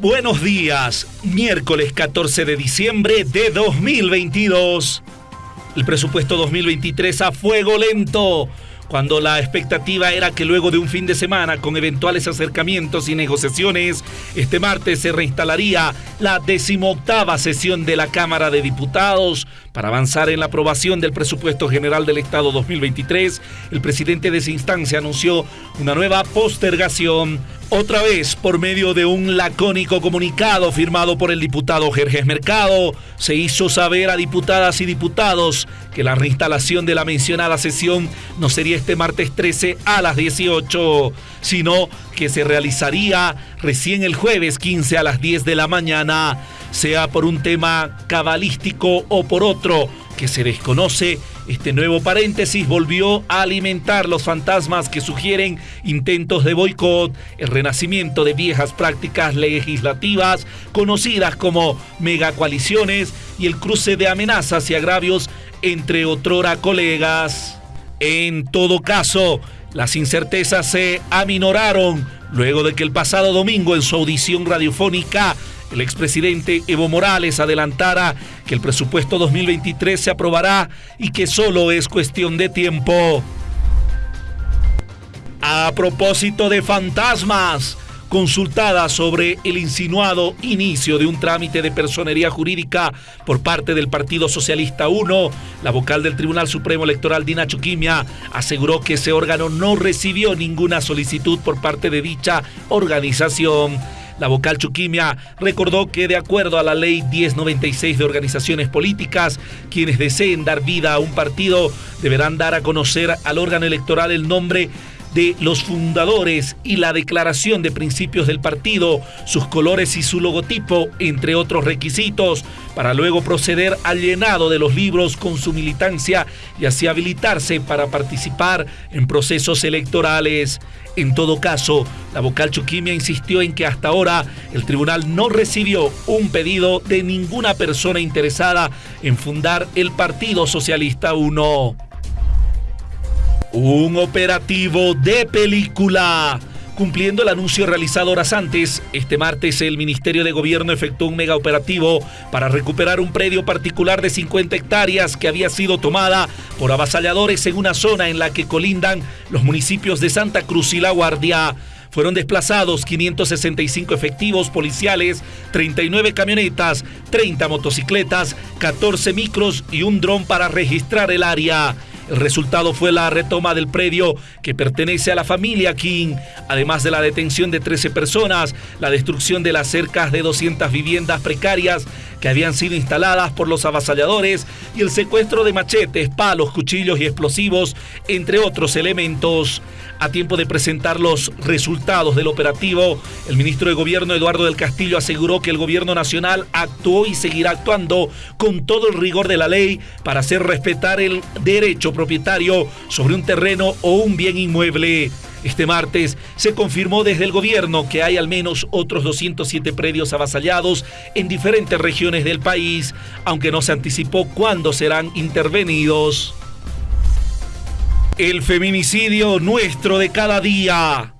Buenos días, miércoles 14 de diciembre de 2022. El presupuesto 2023 a fuego lento cuando la expectativa era que luego de un fin de semana con eventuales acercamientos y negociaciones, este martes se reinstalaría la decimoctava sesión de la Cámara de Diputados. Para avanzar en la aprobación del presupuesto general del Estado 2023, el presidente de esa instancia anunció una nueva postergación otra vez, por medio de un lacónico comunicado firmado por el diputado Jerjes Mercado, se hizo saber a diputadas y diputados que la reinstalación de la mencionada sesión no sería este martes 13 a las 18, sino que se realizaría recién el jueves 15 a las 10 de la mañana, sea por un tema cabalístico o por otro que se desconoce este nuevo paréntesis volvió a alimentar los fantasmas que sugieren intentos de boicot, el renacimiento de viejas prácticas legislativas conocidas como megacoaliciones y el cruce de amenazas y agravios entre otrora colegas. En todo caso, las incertezas se aminoraron luego de que el pasado domingo en su audición radiofónica el expresidente Evo Morales adelantara que el presupuesto 2023 se aprobará y que solo es cuestión de tiempo. A propósito de fantasmas, consultada sobre el insinuado inicio de un trámite de personería jurídica por parte del Partido Socialista 1, la vocal del Tribunal Supremo Electoral Dina Chuquimia aseguró que ese órgano no recibió ninguna solicitud por parte de dicha organización. La vocal Chuquimia recordó que de acuerdo a la ley 1096 de organizaciones políticas, quienes deseen dar vida a un partido deberán dar a conocer al órgano electoral el nombre de los fundadores y la declaración de principios del partido, sus colores y su logotipo, entre otros requisitos, para luego proceder al llenado de los libros con su militancia y así habilitarse para participar en procesos electorales. En todo caso, la vocal Chuquimia insistió en que hasta ahora el tribunal no recibió un pedido de ninguna persona interesada en fundar el Partido Socialista 1. Un operativo de película. Cumpliendo el anuncio realizado horas antes, este martes el Ministerio de Gobierno efectuó un mega operativo para recuperar un predio particular de 50 hectáreas que había sido tomada por avasalladores en una zona en la que colindan los municipios de Santa Cruz y La Guardia. Fueron desplazados 565 efectivos policiales, 39 camionetas, 30 motocicletas, 14 micros y un dron para registrar el área. El resultado fue la retoma del predio que pertenece a la familia King, además de la detención de 13 personas, la destrucción de las cercas de 200 viviendas precarias que habían sido instaladas por los avasalladores y el secuestro de machetes, palos, cuchillos y explosivos, entre otros elementos. A tiempo de presentar los resultados del operativo, el ministro de Gobierno Eduardo del Castillo aseguró que el gobierno nacional actuó y seguirá actuando con todo el rigor de la ley para hacer respetar el derecho propietario sobre un terreno o un bien inmueble. Este martes se confirmó desde el gobierno que hay al menos otros 207 predios avasallados en diferentes regiones del país, aunque no se anticipó cuándo serán intervenidos. El feminicidio nuestro de cada día.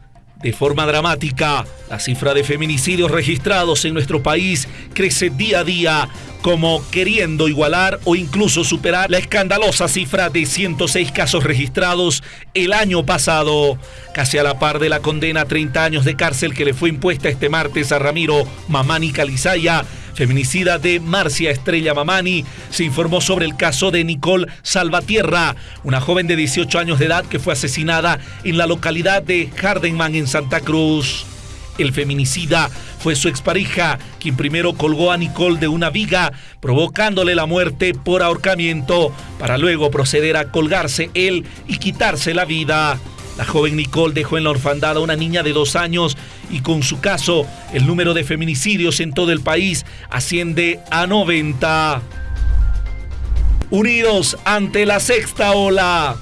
De forma dramática, la cifra de feminicidios registrados en nuestro país crece día a día, como queriendo igualar o incluso superar la escandalosa cifra de 106 casos registrados el año pasado, casi a la par de la condena a 30 años de cárcel que le fue impuesta este martes a Ramiro Mamani Calizaya feminicida de Marcia Estrella Mamani, se informó sobre el caso de Nicole Salvatierra, una joven de 18 años de edad que fue asesinada en la localidad de Hardenman en Santa Cruz. El feminicida fue su expareja, quien primero colgó a Nicole de una viga, provocándole la muerte por ahorcamiento, para luego proceder a colgarse él y quitarse la vida. La joven Nicole dejó en la orfandad a una niña de dos años y con su caso el número de feminicidios en todo el país asciende a 90. Unidos ante la sexta ola.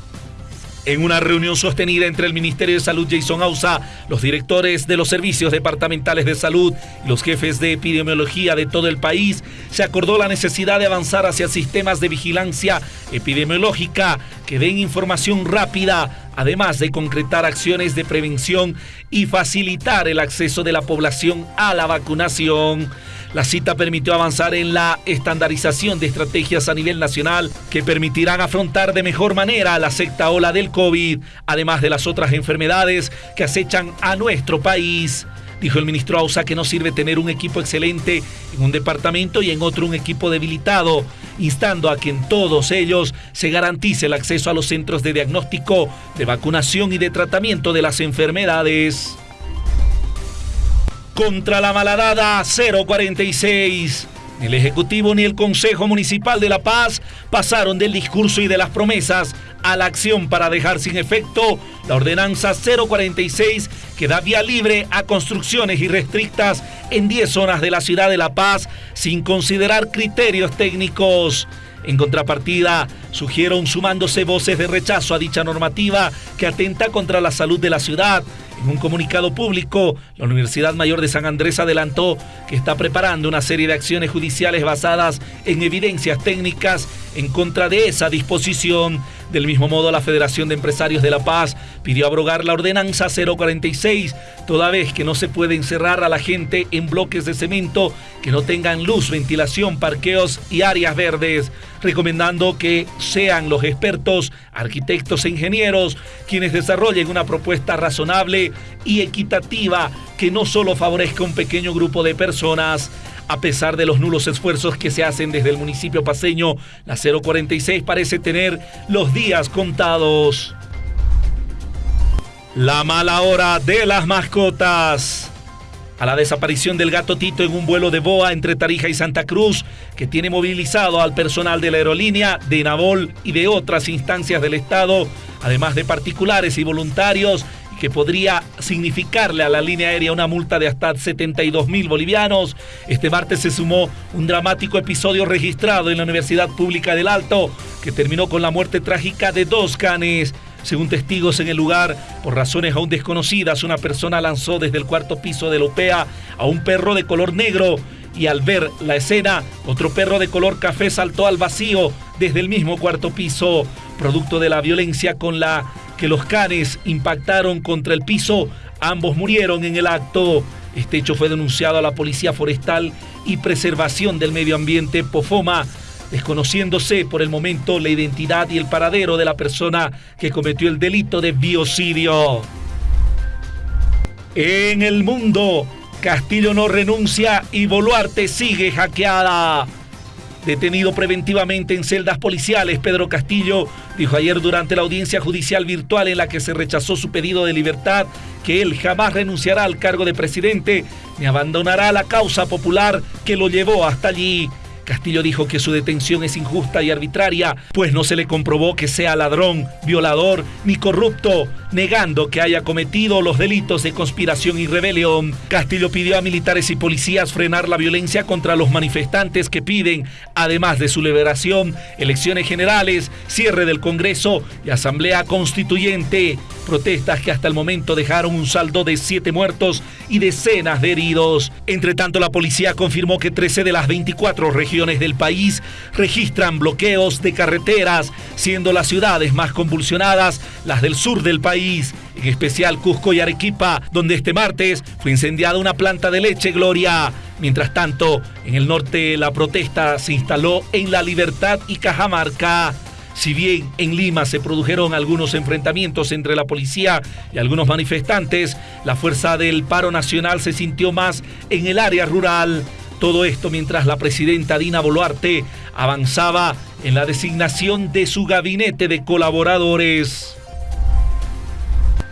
En una reunión sostenida entre el Ministerio de Salud Jason Ausa, los directores de los servicios departamentales de salud y los jefes de epidemiología de todo el país, se acordó la necesidad de avanzar hacia sistemas de vigilancia epidemiológica que den información rápida además de concretar acciones de prevención y facilitar el acceso de la población a la vacunación. La cita permitió avanzar en la estandarización de estrategias a nivel nacional que permitirán afrontar de mejor manera la sexta ola del COVID, además de las otras enfermedades que acechan a nuestro país. Dijo el ministro Ausa que no sirve tener un equipo excelente en un departamento y en otro un equipo debilitado, instando a que en todos ellos se garantice el acceso a los centros de diagnóstico, de vacunación y de tratamiento de las enfermedades. Contra la maladada 046. Ni el Ejecutivo ni el Consejo Municipal de La Paz pasaron del discurso y de las promesas a la acción para dejar sin efecto la ordenanza 046 que da vía libre a construcciones irrestrictas en 10 zonas de la ciudad de La Paz sin considerar criterios técnicos. En contrapartida, sugieron sumándose voces de rechazo a dicha normativa que atenta contra la salud de la ciudad, en un comunicado público, la Universidad Mayor de San Andrés adelantó que está preparando una serie de acciones judiciales basadas en evidencias técnicas en contra de esa disposición. Del mismo modo, la Federación de Empresarios de La Paz pidió abrogar la ordenanza 046, toda vez que no se puede encerrar a la gente en bloques de cemento que no tengan luz, ventilación, parqueos y áreas verdes, recomendando que sean los expertos, arquitectos e ingenieros quienes desarrollen una propuesta razonable y equitativa que no solo favorezca a un pequeño grupo de personas. A pesar de los nulos esfuerzos que se hacen desde el municipio paseño, la 046 parece tener los días contados. La mala hora de las mascotas a la desaparición del gato Tito en un vuelo de boa entre Tarija y Santa Cruz, que tiene movilizado al personal de la aerolínea, de Nabol y de otras instancias del Estado, además de particulares y voluntarios, que podría significarle a la línea aérea una multa de hasta 72 mil bolivianos. Este martes se sumó un dramático episodio registrado en la Universidad Pública del Alto, que terminó con la muerte trágica de dos canes. Según testigos en el lugar, por razones aún desconocidas, una persona lanzó desde el cuarto piso de la OPEA a un perro de color negro y al ver la escena, otro perro de color café saltó al vacío desde el mismo cuarto piso, producto de la violencia con la que los canes impactaron contra el piso, ambos murieron en el acto. Este hecho fue denunciado a la Policía Forestal y Preservación del Medio Ambiente, POFOMA, desconociéndose por el momento la identidad y el paradero de la persona que cometió el delito de biocidio. En el mundo, Castillo no renuncia y Boluarte sigue hackeada. Detenido preventivamente en celdas policiales, Pedro Castillo dijo ayer durante la audiencia judicial virtual en la que se rechazó su pedido de libertad que él jamás renunciará al cargo de presidente ni abandonará la causa popular que lo llevó hasta allí. Castillo dijo que su detención es injusta y arbitraria, pues no se le comprobó que sea ladrón, violador ni corrupto, negando que haya cometido los delitos de conspiración y rebelión. Castillo pidió a militares y policías frenar la violencia contra los manifestantes que piden, además de su liberación, elecciones generales, cierre del Congreso y asamblea constituyente. Protestas que hasta el momento dejaron un saldo de siete muertos y decenas de heridos. Entre tanto, la policía confirmó que 13 de las 24 regiones del país registran bloqueos de carreteras, siendo las ciudades más convulsionadas las del sur del país, en especial Cusco y Arequipa, donde este martes fue incendiada una planta de leche Gloria. Mientras tanto, en el norte la protesta se instaló en La Libertad y Cajamarca. Si bien en Lima se produjeron algunos enfrentamientos entre la policía y algunos manifestantes, la fuerza del paro nacional se sintió más en el área rural. Todo esto mientras la presidenta Dina Boluarte avanzaba en la designación de su gabinete de colaboradores.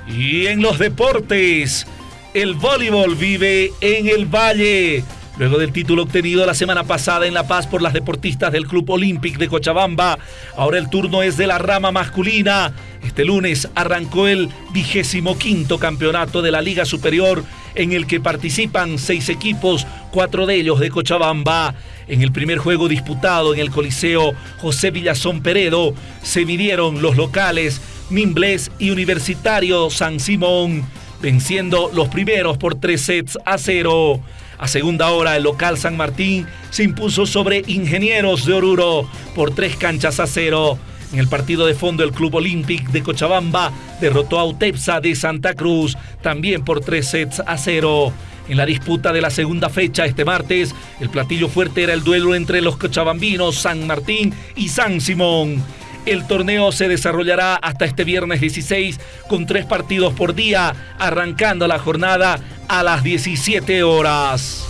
Y en los deportes, el voleibol vive en el Valle. Luego del título obtenido la semana pasada en La Paz por las deportistas del Club Olímpic de Cochabamba, ahora el turno es de la rama masculina. Este lunes arrancó el vigésimo quinto campeonato de la Liga Superior en el que participan seis equipos, cuatro de ellos de Cochabamba. En el primer juego disputado en el Coliseo José Villazón Peredo se midieron los locales Mimbles y Universitario San Simón, venciendo los primeros por tres sets a cero. A segunda hora, el local San Martín se impuso sobre Ingenieros de Oruro por tres canchas a cero. En el partido de fondo, el Club Olímpic de Cochabamba derrotó a Utepsa de Santa Cruz, también por tres sets a cero. En la disputa de la segunda fecha este martes, el platillo fuerte era el duelo entre los cochabambinos San Martín y San Simón. El torneo se desarrollará hasta este viernes 16 con tres partidos por día, arrancando la jornada a las 17 horas.